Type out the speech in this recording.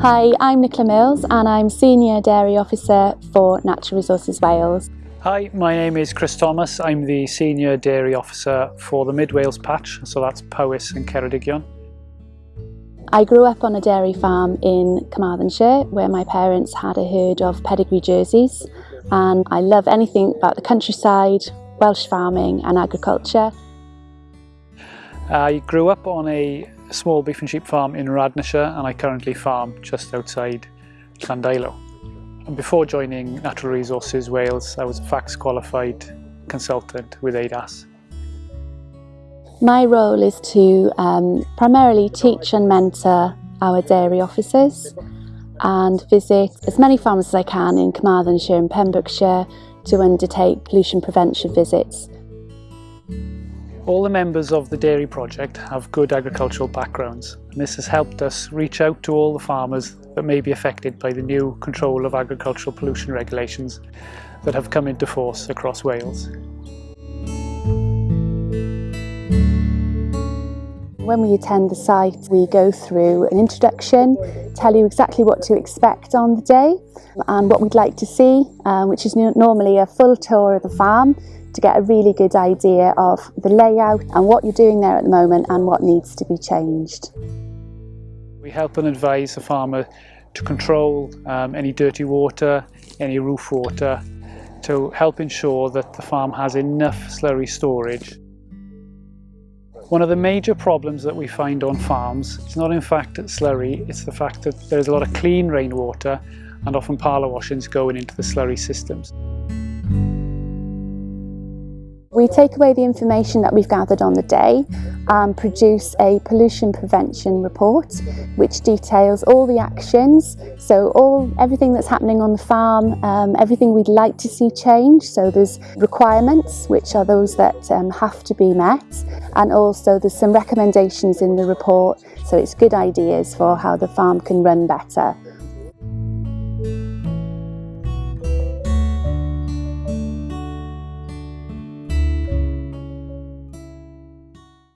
Hi, I'm Nicola Mills and I'm Senior Dairy Officer for Natural Resources Wales. Hi, my name is Chris Thomas. I'm the Senior Dairy Officer for the Mid Wales patch, so that's Powys and Ceredigion. I grew up on a dairy farm in Carmarthenshire where my parents had a herd of pedigree jerseys and I love anything about the countryside, Welsh farming and agriculture. I grew up on a small beef and sheep farm in Radnorshire and I currently farm just outside Llandeilo. And before joining Natural Resources Wales, I was a FACTS qualified consultant with ADAS. My role is to um, primarily teach and mentor our dairy officers and visit as many farms as I can in Carmarthenshire and Pembrokeshire to undertake pollution prevention visits all the members of the Dairy Project have good agricultural backgrounds and this has helped us reach out to all the farmers that may be affected by the new control of agricultural pollution regulations that have come into force across Wales. When we attend the site, we go through an introduction, tell you exactly what to expect on the day and what we'd like to see, um, which is normally a full tour of the farm to get a really good idea of the layout and what you're doing there at the moment and what needs to be changed. We help and advise the farmer to control um, any dirty water, any roof water, to help ensure that the farm has enough slurry storage. One of the major problems that we find on farms is not in fact slurry, it's the fact that there's a lot of clean rainwater and often parlour washings going into the slurry systems. We take away the information that we've gathered on the day and produce a pollution prevention report which details all the actions, so all everything that's happening on the farm, um, everything we'd like to see change, so there's requirements which are those that um, have to be met and also there's some recommendations in the report. So it's good ideas for how the farm can run better.